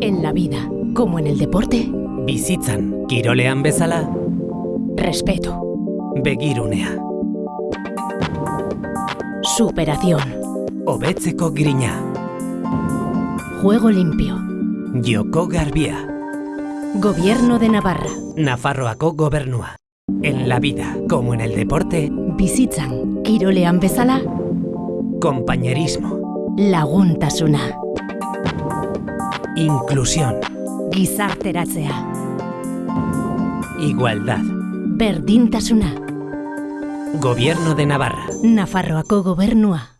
En la vida, como en el deporte, Bizitzan, kirolean bezala, respeto, begirunea, superación, hobetzeko grina, juego limpio, joko garbia, gobierno de Navarra, Nafarroako gobernua. En la vida, como en el deporte, bizitzan, kirolean bezala, compañerismo, laguntasuna, inclusión, gizarteratzea, igualdad, berdintasuna, gobierno de Navarra. Nafarroako gobernua.